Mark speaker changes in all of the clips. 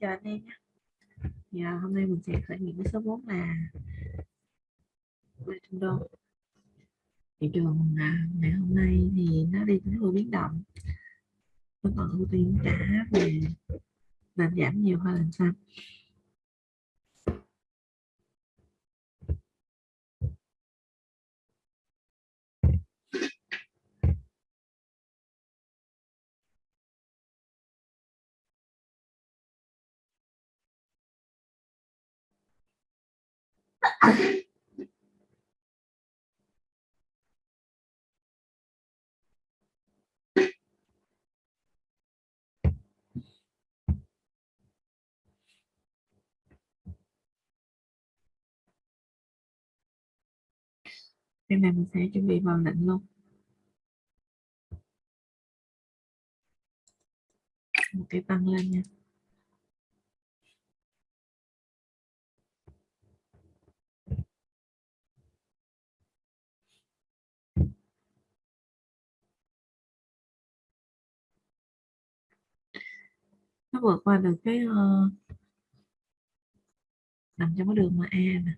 Speaker 1: chào anh em nhé. Dạ, hôm nay mình sẽ khởi nghiệp với số 4 là Trung Đô. Thị trường à, ngày hôm nay thì nó đi đến hơi biến động. Nó còn ưu tiên cả về làm giảm nhiều hơn làm sao? Bên này mình sẽ chuẩn bị vào lệnh luôn. Một cái tăng lên nha. Nó vượt qua được cái uh, nằm trong cái đường mà A nè.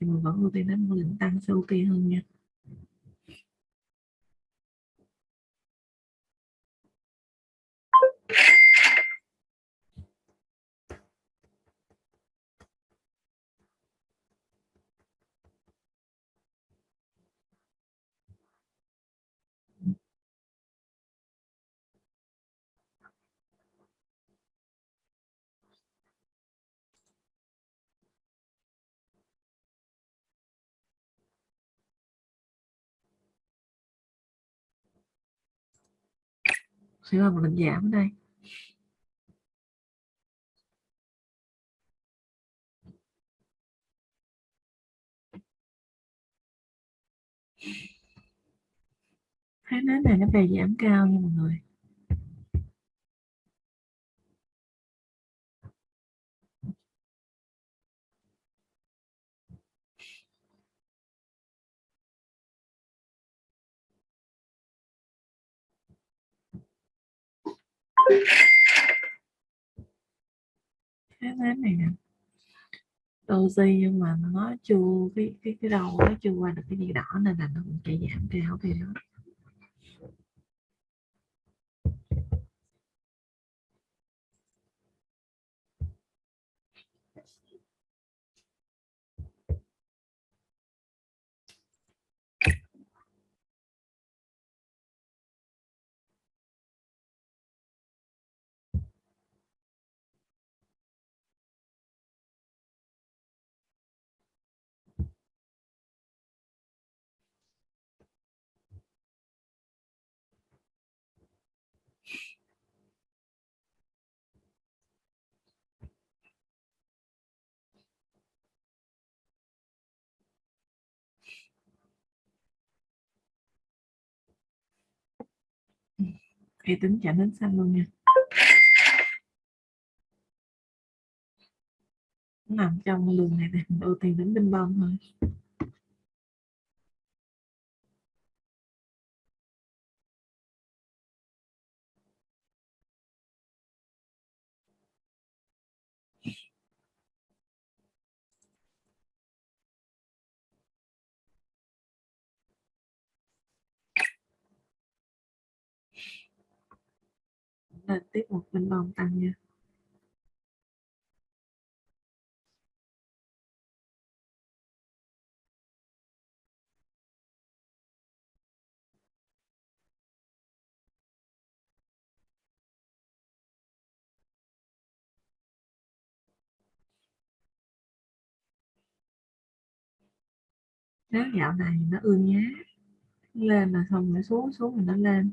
Speaker 1: Thì mình vẫn ưu tiên đến một lượng tăng sẽ ok hơn nha. Thế là mình giảm đây. Thấy nến này nó về giảm cao nha mọi người. Cái này nè. Doji nhưng mà nó chưa, cái cái cái đầu nó chưa qua được cái gì đỏ nên là nó cũng chạy giảm cao thì đó thì tính trả đến xanh luôn nha. Nằm trong đường này thì mình ưu tiên đến binh bông thôi. Lên tiếp một bên bồng tăng nha. Nếu dạo này nó ương nhá, lên mà xong nó xuống xuống rồi nó lên.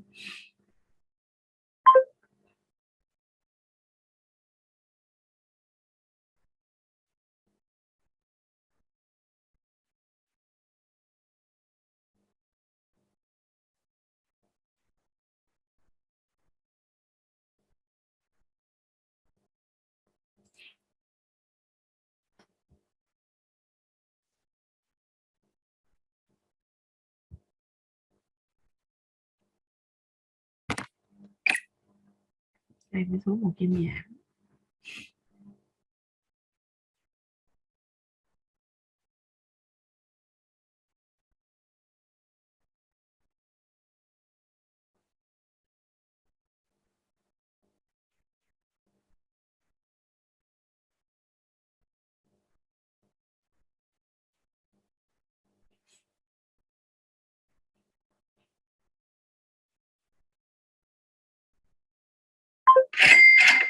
Speaker 1: Đây với số một kim giảm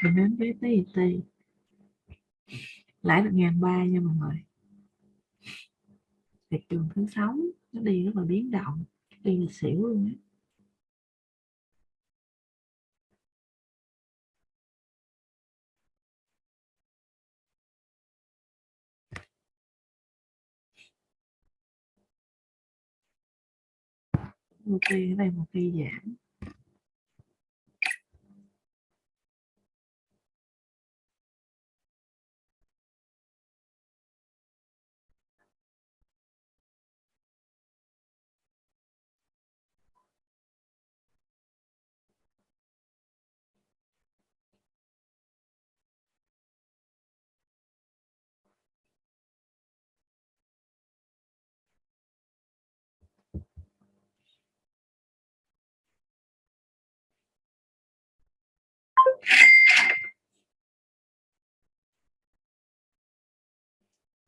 Speaker 1: mình đến với TIT lãi được ngàn ba nha mọi người. Thị trường thứ sáu nó đi rất là biến động, đi là xỉu luôn á. Một kỳ ở đây một kỳ giảm.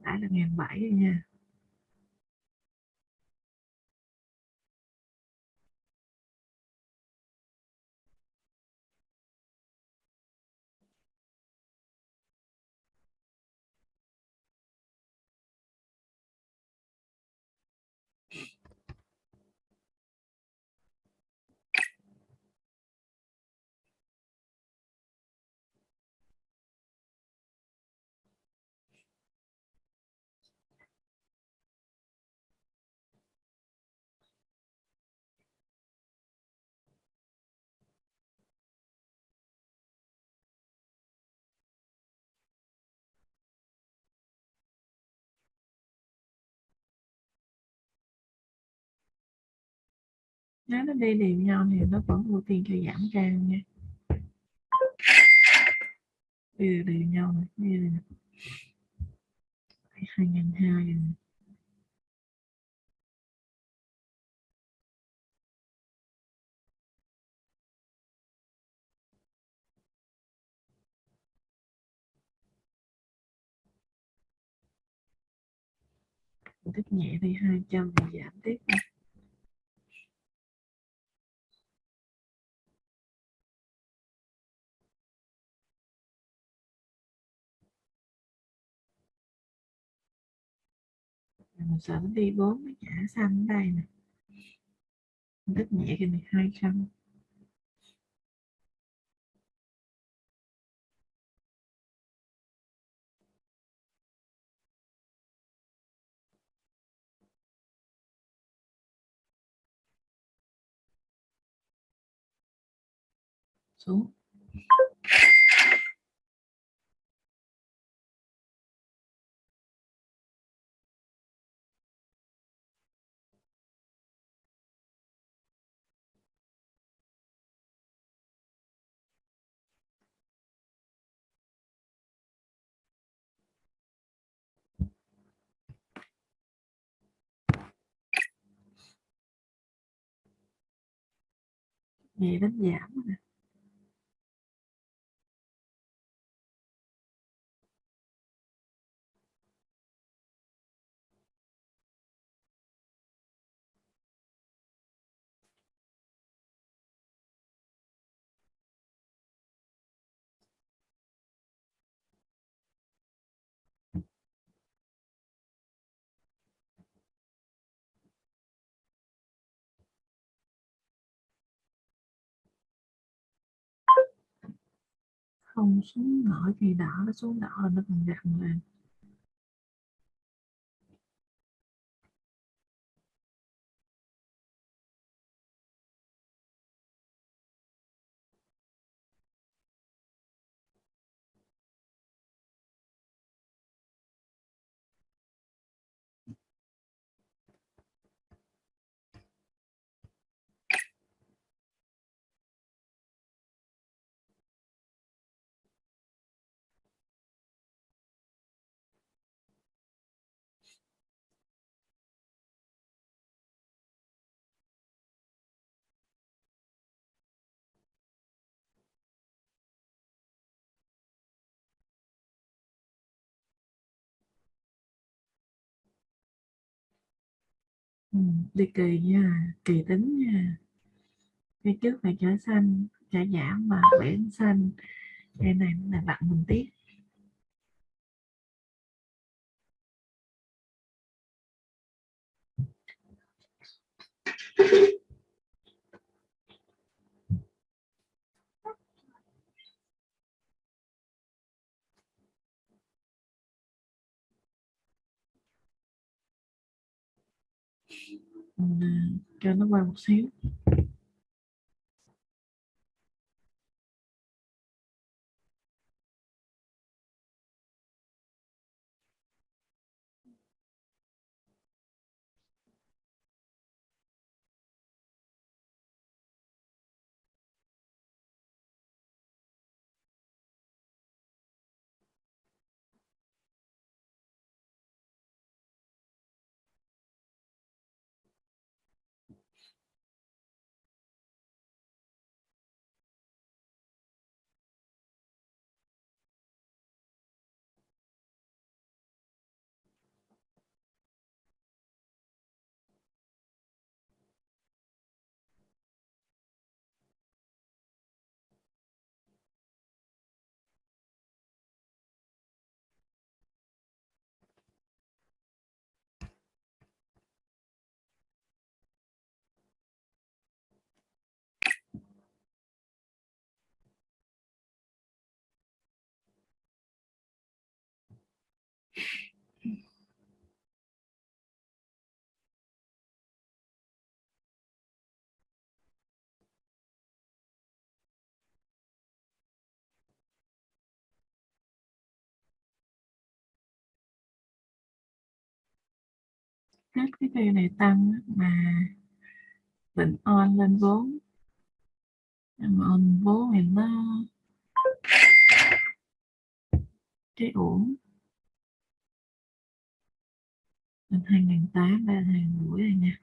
Speaker 1: Đã là ngàn bảy rồi nha. Nếu nó đi đều nhau thì nó vẫn ưu tiên cho giảm trang nha. Đi đều, đều nhau này đi này. hai nghìn hai. Tiếp nhẹ đi 200 thì giảm tiếp mình sợ đi 4 nó trả xanh ở đây nè. Mình tích nhẹ cái này 200 xuống. Nhẹ đến giảm không xuống nổi thì đỏ nó xuống đỏ là nó còn gặn lên ừ, đi kỳ nha kỳ tính nha. Cái trước phải trở xanh trở giảm và biển xanh. Cái này là bạn mình tiếc. Cho nó qua một xíu. Hết cái cây này tăng mà định on lên vốn. Mà on vốn thì nó cái uổng mình hai ngàn tám, ba hàng rưỡi rồi nha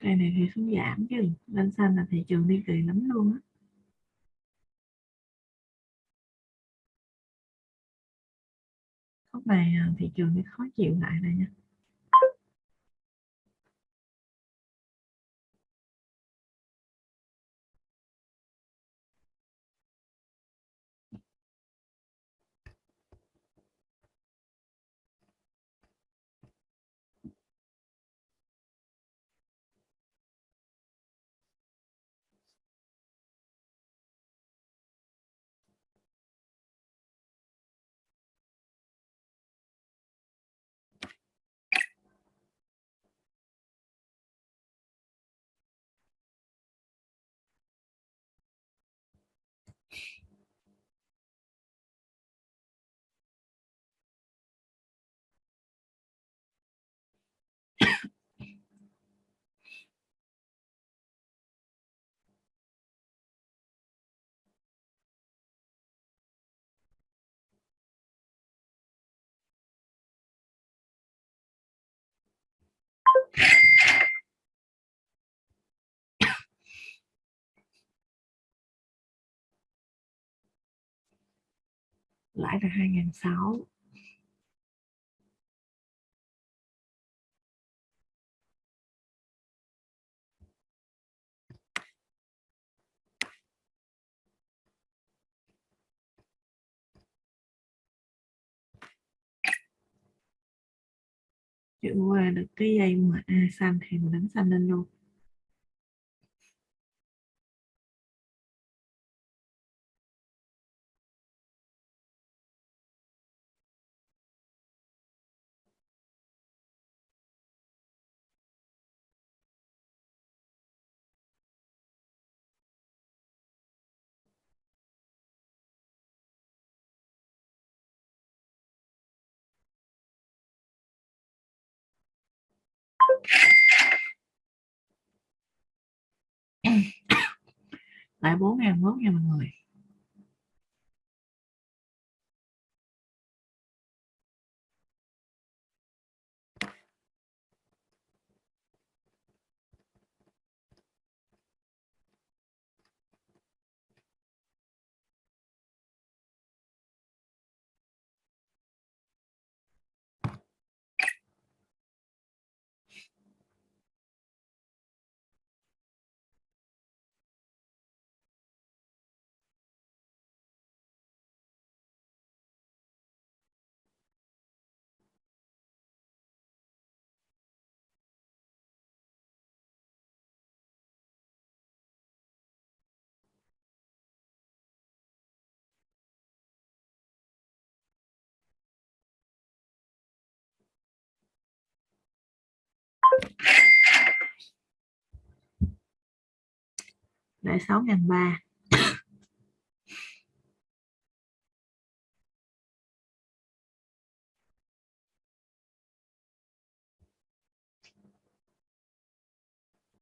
Speaker 1: cây này thì xuống giảm chứ, lên xanh là thị trường đi kỳ lắm luôn á. Khúc này à, thị trường thì khó chịu lại đây nha. Lãi là hai ngàn sáu. Chữ qua được cái dây mà A xanh thì mình đánh xanh lên luôn. Lại bốn ngàn mốt nha mọi người. Lại sáu ngàn ba.